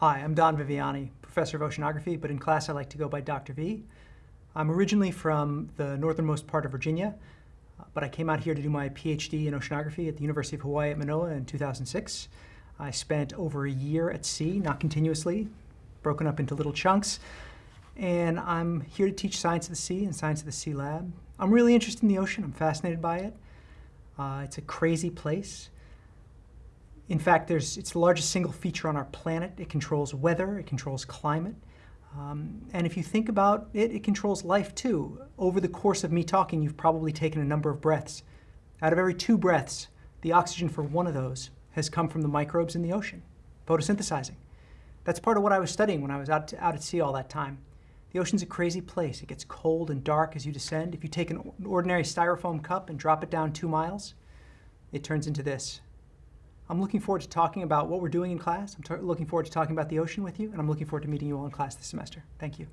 Hi, I'm Don Viviani, professor of oceanography, but in class I like to go by Dr. V. I'm originally from the northernmost part of Virginia, but I came out here to do my PhD in oceanography at the University of Hawaii at Manoa in 2006. I spent over a year at sea, not continuously, broken up into little chunks, and I'm here to teach science of the sea and science of the sea lab. I'm really interested in the ocean. I'm fascinated by it. Uh, it's a crazy place. In fact, there's, it's the largest single feature on our planet. It controls weather, it controls climate. Um, and if you think about it, it controls life too. Over the course of me talking, you've probably taken a number of breaths. Out of every two breaths, the oxygen for one of those has come from the microbes in the ocean, photosynthesizing. That's part of what I was studying when I was out, to, out at sea all that time. The ocean's a crazy place. It gets cold and dark as you descend. If you take an ordinary styrofoam cup and drop it down two miles, it turns into this. I'm looking forward to talking about what we're doing in class. I'm looking forward to talking about the ocean with you, and I'm looking forward to meeting you all in class this semester. Thank you.